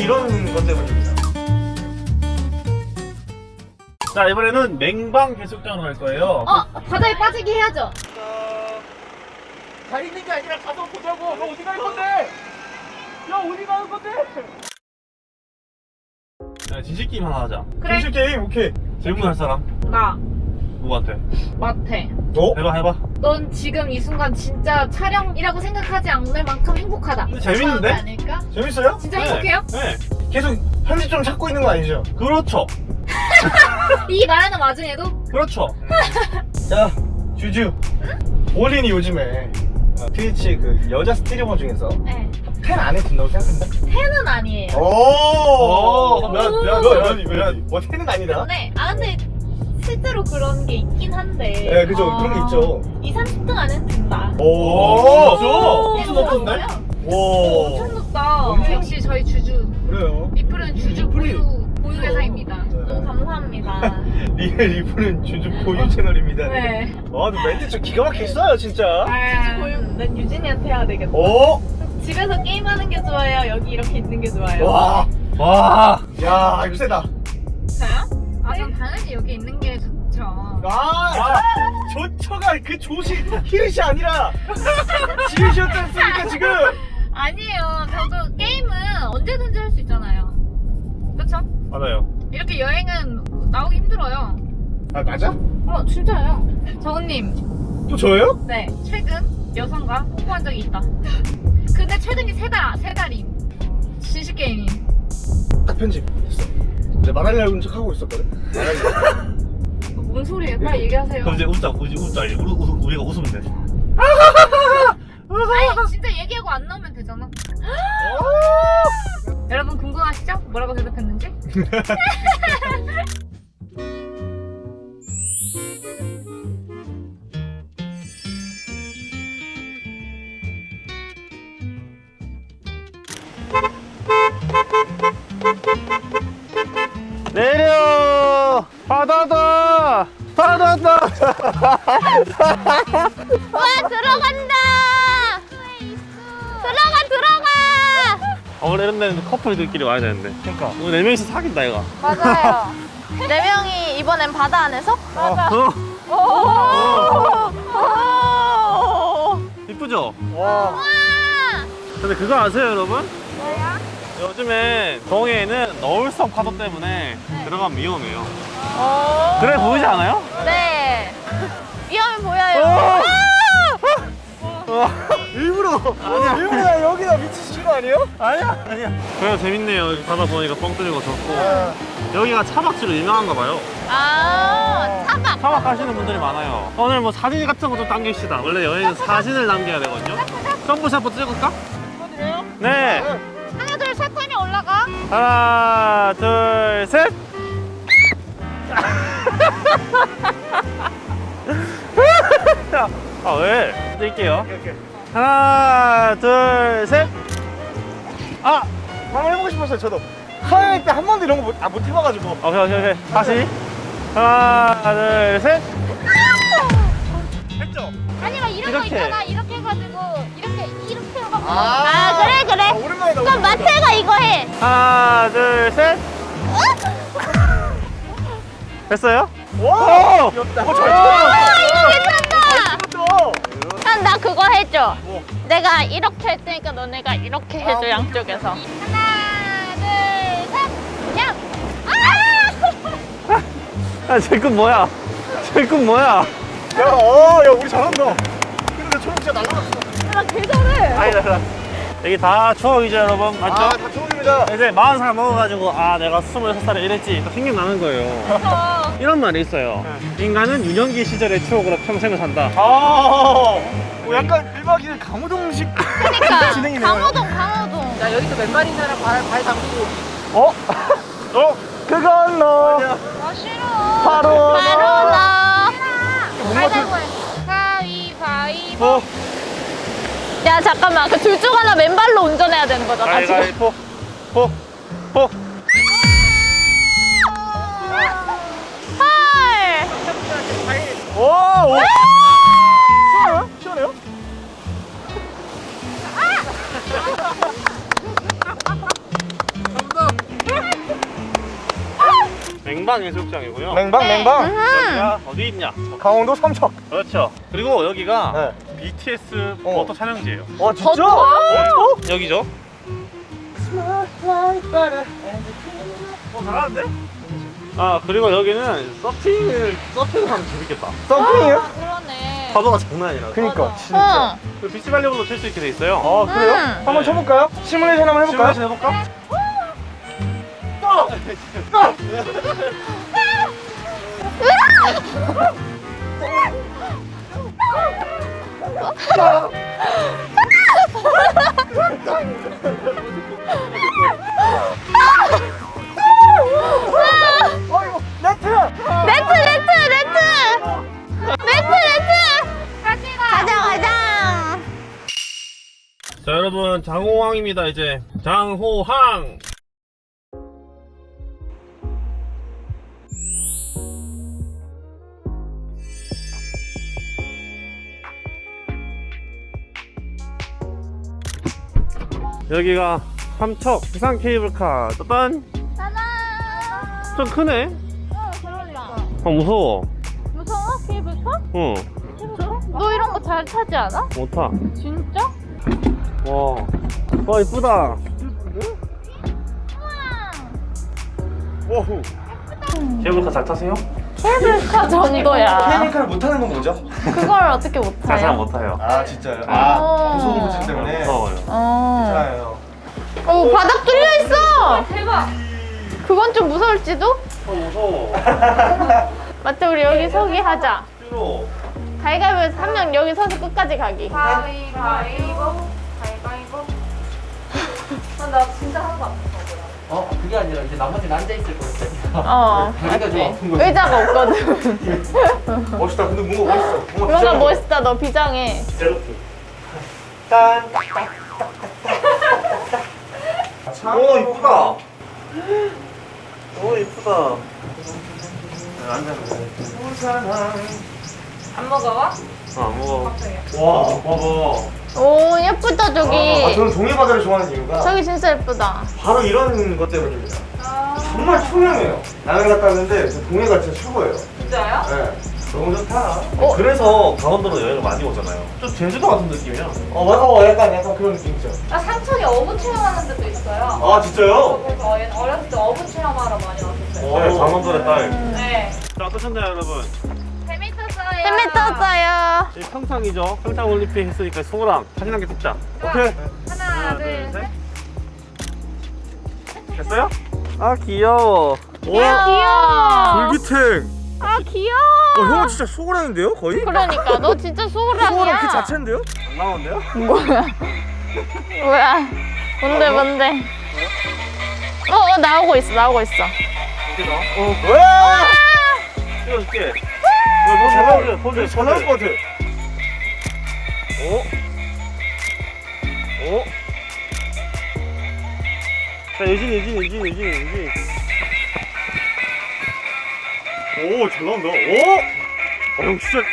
이런 것 때문입니다. 자 이번에는 맹방 해수욕장으로 갈 거예요. 어 바다에 빠지게 해야죠. 가 있는 게 아니라 가서 보자고. 너 어디 갈 건데? 야 어디 가는 건데? 야, 진실 게임 하나 하자. 그래. 정식 게임 오케이. 질문할 사람 나 누구한테? 마태. 어? 해봐 해봐. 넌 지금 이 순간 진짜 촬영이라고 생각하지 않을 만큼 행복하다. 재밌는데? 아닐까? 재밌어요? 진짜 네. 행복해요? 네. 계속 편집점 찾고 있는 거 아니죠? 그렇죠. 이 말하는 와중에도 그렇죠. 자 주주. 올린이 요즘에 어, 트위치 그 여자 스트리머 중에서 네. 팬 안에 든다고 생각한다? 팬은 아니에요. 오. 오. 몇, 몇, 몇, 몇, 몇, 뭐 팬은 아니다. 네. 아 근데 실제로 그런 게 있긴 한데. 네, 그죠. 어, 그런 게 있죠. 2, 30등 안에는 든다. 오. 진짜? 엄청 높은데? 오. 엄청 높다. 엄청 역시 저희 주주. 그래요. 리플은 주주 리플이- 보유 보유 회사입니다. 네. 너무 감사합니다. 리, 리플은 주주 보유 채널입니다. 네. 아, 근데 멘트 좀 기가 써요, 진짜. 주주 보유. 난 유진이한테 해야 되겠다. 오. 집에서 게임하는 게 좋아요. 여기 이렇게 있는 게 좋아요. 와. 와. 야, 이거 세다. 저요? 아, 전 당연히 여기 있는 게 좋죠. 아, 조처가 그 조시 히읗이 아니라 지읒이었지 않습니까, 지금? 아니에요. 저도 게임은 언제든지 할 수 있잖아요. 그쵸? 맞아요. 이렇게 여행은 나오기 힘들어요. 아, 맞아? 어, 진짜요. 정은님, 또 저예요? 네, 최근 여성과 뽀뽀한 적이 있다. 근데 최근이 세 달, 세 달임. 진실 게임임. 딱 편집. 내가 말하려고 척 하고 있었거든. 뭔 소리예요? 빨리 얘기하세요. 그럼 이제 웃자, 우리 웃자. 우리, 우리, 우리 가 웃으면 돼. 아니, 진짜 얘기하고 안 나오면 되잖아. 여러분 궁금하시죠? 뭐라고 대답했는지? 와 들어간다 들어가 들어가 어, 원래 이런 데는 커플들끼리 와야 되는데. 그러니까. 오늘 네 명이서 사귄다, 이거. 맞아요 네 명이 이번엔 바다 안에서? 어. 오 이쁘죠? 와. 근데 그거 아세요, 여러분? 요즘에 동해에는 너울성 파도 때문에 들어가면 위험해요. 그래 보이지 않아요? 네 일부러. 아니야. 일부러 여기다 미치신 거 아니에요? 아니야, 아니야. 그래도 재밌네요. 여기 바다 보니까 뻥 뚫리고 좋고. 여기가 차박지로 유명한가 봐요. 아 차박 차박 가시는 분들이 많아요. 오늘 뭐 사진 같은 거 좀 남깁시다. 원래 여행은 사진을 남겨야 되거든요. 점프샷 한번 찍을까? 네. 하나 둘셋 하면 올라가 하나, 둘, 셋. 아 왜? 오케이. 하나, 둘, 셋. 아, 한번 해보고 싶었어요, 저도. 하얀 때한 번도 이런 거 못, 아, 못 해봐가지고. 오케이, 오케이, 오케이. 다시. 하나, 둘, 셋. 했죠? 아니면 이런 이렇게. 거 있잖아 이렇게 해가지고 이렇게 이렇게 해가지고 아. 아 그래 그래 아, 오랜만이다. 그럼. 마태가 이거 해 하나, 둘, 셋. 됐어요? 와! 오! 귀엽다. 오, 어, 잘 나 해줘 뭐? 내가 이렇게 할 테니까 너네가 이렇게 해줘 오케이, 양쪽에서 하나 둘셋 야! 아! 아, 제꿈 뭐야? 제꿈 뭐야? 야, 어, 야, 우리 잘한다. 근데 내 초록 진짜 날라갔어. 나 개잘해 아니다, 다 여기 다 추억이죠, 여러분? 맞죠? 아, 다 초록입니다. 이제 40살 먹어가지고, 아, 내가 26살에 이랬지. 또 생각나는 거예요. 어. 이런 말이 있어요. 인간은 유년기 시절의 추억으로 평생을 산다. 아, 뭐 약간 1박 2일 강호동식 그러니까 진행이네요. 강호동 강호동 자 여기서 맨발인 사람 발, 발 담그고 어? 어? 그건 너. 아 싫어 바로 바로 좀- 가위바위보 어? 야 잠깐만 그 둘 중 하나 맨발로 운전해야 되는 거잖아 지금 가위가위보. 포. 포. 헐 오, 오. 맹방 해수욕장이고요. 맹방 맹방. 여기가 어디 있냐? 강원도 삼척. 그렇죠. 그리고 여기가 네. BTS 어. 포토 촬영지예요. 와 진짜? 버터? 어? 여기죠. 어 잘하는데? 아 그리고 여기는 서핑을 서핑을 하면 재밌겠다. 서핑이요? 그러네. 파도가 장난 아니라. 그니까 진짜. 응. 그 비치 발리볼로 칠수 있게 돼 있어요. 아 그래요? 음. 한번 네. 쳐볼까요? 시뮬레이션 한번 해볼까요? 시뮬레이션 해볼까? 여러분 장호항입니다 이제. 장호항 여기가 삼척 부산 케이블카 짠! 짜잔 좀 크네? 어 그러니까 아 무서워 무서워 케이블카? 응너 이런 거 잘 타지 않아? 못타 진짜? 와, 와 이쁘다 오호. 케이블카 잘 타세요? 케이블카 정도야 케이블카를 못하는 건 뭐죠? 그걸 어떻게 못잘 타요? 못타요 아 진짜요? 어. 아 무서운 바닥 뚫려 있어 대박. 그건 좀 무서울지도? 어 무서워 맞다 우리 여기 서기 하자 싫어 가위가위에서 한명 여기 서서 끝까지 가기 가위바위보. 가위바위보. 아, 나 진짜 하나도 안 어 그게 아니라 이제 나머지는 앉아 있을 거였어요. 어 다리가 좀 아픈 거지. 의자가 없거든 멋있다. 근데 뭔가 멋있어. 뭔가 뭔가 비장해. 멋있다 너 비장해 셀프 짠. 오 이쁘다. 오 이쁘다 안 먹어봐? 아 먹어 갑자기. 와 봐봐. 오 예쁘다 저기 아, 저는 종이 바다를 좋아하는 이유가 저기 진짜 예쁘다 바로 이런 것 때문입니다. 아, 정말 투명해요. 나는 갔다 왔는데 저 동해가 진짜 최고예요. 진짜요? 네. 너무 좋다. 그래서 강원도로 여행을 많이 오잖아요 좀 제주도 같은 느낌이야 어, 맞아. 어, 약간 약간 그런 느낌이죠. 나 삼척에 어부 체험하는 데도 있어요. 아 진짜요? 그래서 어렸을 때 어부 체험하러 많이 왔었어요. 어. 네, 장원도의 딸 네. 자, 어떠셨나요 여러분? 재밌었어요. 재밌었어요 이 평창이죠 평창 올림픽 했으니까 소랑 사진 한 개 찍자 오케이. 하나, 둘, 셋. 됐어요? 아 귀여워 야 귀여워 불기탱. 아 귀여워 어, 진짜 소고라는데요, 거의? 그러니까 너 진짜 소고랑 소라이야 그 자체인데요? 안 나오는데요? 뭐야 뭐야 뭔데 뭔데 어, 어 나오고 있어 나오고 있어 이렇게 나와? 어, 와! 찍어줄게 너잘잘 나올 나올 포즈, 잘 나올 것 같아. 오? 오? 자 유진 유진 유진 유진 유진 오, 잘 나온다. 오! 어, 형 진짜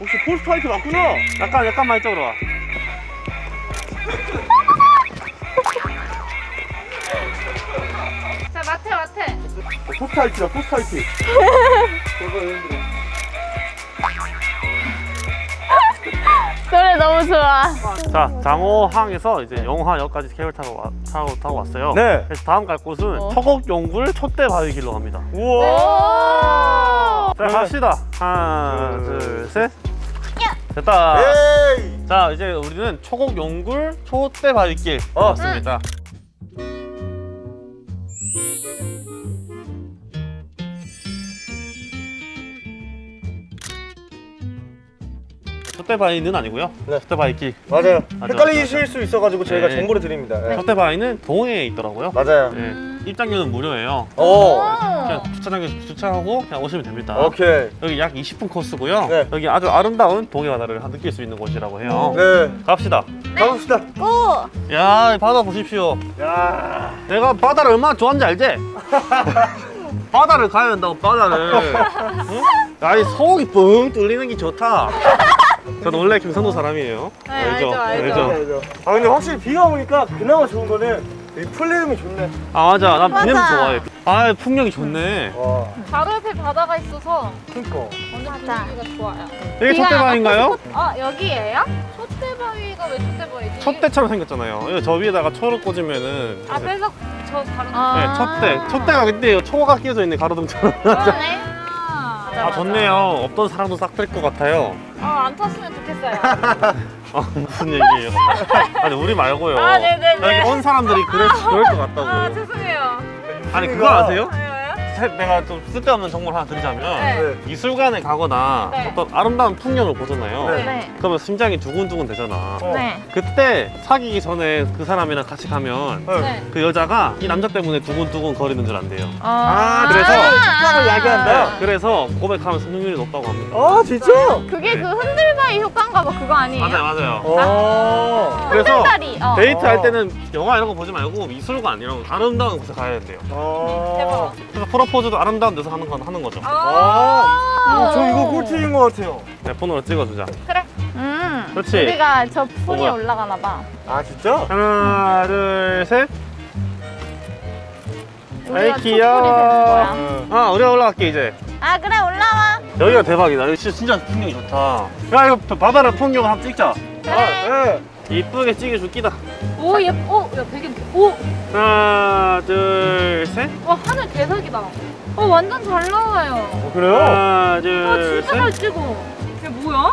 혹시 포스트 하이트 맞구나? 약간 약간만 이쪽으로 와 자, 마태, 마태. 어, 포스트 하이트다, 포스트 하이트. 노래 너무 좋아 자 장호항에서 이제 영화역까지 케이블 타고, 와, 타고, 타고 왔어요 네. 그래서 다음 갈 곳은 어. 처곡용굴 촛대바위 길로 갑니다 우와. 자 갑시다 하나 둘셋 됐다 에이! 자 이제 우리는 초곡 용굴 촛대바위길 어. 왔습니다 촛대바위는 아니고요 네. 촛대바위길 맞아요. 맞아, 헷갈리실 수 있어가지고 저희가 네. 정보를 드립니다. 네. 촛대바위는 동해에 있더라고요 맞아요. 네. 입장료는 무료예요 오. 그냥 주차장에서 주차하고 그냥 오시면 됩니다 오케이. 여기 약 20분 코스고요 네. 여기 아주 아름다운 동해 바다를 느낄 수 있는 곳이라고 해요 네. 갑시다 가봅시다. 고! 야, 이 바다 보십시오. 야. 내가 바다를 얼마나 좋아하는지 알지? 바다를 가야 된다고, 바다를. 응? 아니, 속이 뻥 뚫리는 게 좋다. 저는 원래 김선도 사람이에요. 네, 알죠, 알죠. 알죠. 아 근데 확실히 비가 오니까 그나마 좋은 거는 이 플레임이 좋네. 아 맞아 난. 그냥 좋아해 아 풍경이 좋네 와, 바로 옆에 바다가 있어서 그니까. 맞아. 분위기가 좋아요. 여기 비가 촛대바위인가요? 아 여기예요? 촛대바위가 왜 촛대바위지? 촛대처럼 생겼잖아요 저 위에다가 초를 꽂으면은 앞에서 저 다른 아. 네 촛대 촛대가 근데 초가 끼어져 있는 가로등처럼 그러네. 아, 아 좋네요 없던 사랑도 싹뺄것 같아요 아, 안 탔으면 좋겠어요. 아 무슨 얘기예요 아니 우리 말고요 아, 네네네. 여기 온 사람들이 그럴, 그럴 것 같다고 아 죄송해요. 아니 그거 아세요? 새- 내가 좀 쓸데없는 정보를 하나 드리자면 네. 네. 미술관에 가거나 네. 어떤 아름다운 풍경을 보잖아요 네. 네. 그러면 심장이 두근두근 되잖아 어. 네. 그때 사귀기 전에 그 사람이랑 같이 가면 네. 네. 그 여자가 이 남자 때문에 두근두근 거리는 줄 안돼요 아, 그래서- 식당을 야기한다. 네, 그래서 고백하면 성공률이 높다고 합니다 아, 진짜? 그게 네. 그 흔들 바위 효과인가 봐. 그거 아니에요? 맞아요 맞아요 어. 그래서 흔들다리. 어. 데이트 할 어. 때는 영화 이런 거 보지 말고 미술관 이런 거 아름다운 곳에 가야 된대요 어. 대박. 그래서 프로포즈도 아름다운 데서 하는 건 하는 거죠 아, 어, 저 이거 꿀팁인 것 같아요. 내 폰으로 찍어주자 음. 그렇지. 우리가 저 폰이 뭐야? 올라가나 봐. 아, 진짜? 하나 둘셋 아이, 귀여워. 아 우리가 올라갈게 이제 아 그래 올라와. 여기가 대박이다 여기 진짜, 풍경이 좋다 야 이거 바다를 풍경을 한번 찍자 그래. 네. 이쁘게 찍어줄 끼다 오 예뻐. 야 배경. 오. 하나 둘셋 와 하늘 개석이다. 어 완전 잘 나와요. 어, 그래요? 하나 와 진짜 잘 둘셋아 찍어. 이게 뭐야?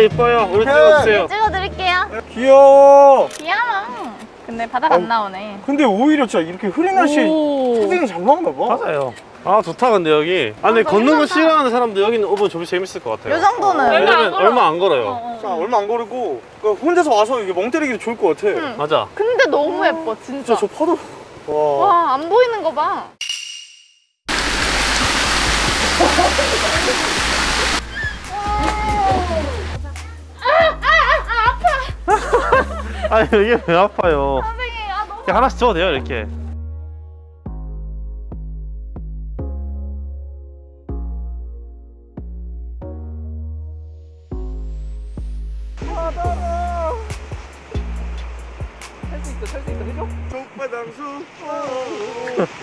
이뻐요 우리. 찍어주세요 찍어드릴게요. 귀여워. 귀여워. 근데 바다가 어. 안 나오네. 근데 오히려 진짜 이렇게 흐린 날씨 오. 사진이 잘 나오나 봐. 맞아요 아 좋다 근데 여기 아 근데 아, 걷는 거 괜찮다. 싫어하는 사람도 여기는 오면 좀 재밌을 것 같아요 요 정도는. 얼마 안 왜냐면 걸어. 얼마 안 걸어요 어, 자, 어. 얼마 안 걸리고 그 혼자서 와서 이게 멍 때리기도 좋을 것 같아. 응. 맞아 근데 너무 예뻐 진짜. 진짜 저 파도. 와. 와안 보이는 거 봐. 아니 이게 왜 아파요 선생님 아 너무. 하나씩 줘도 돼요 이렇게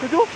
그죠?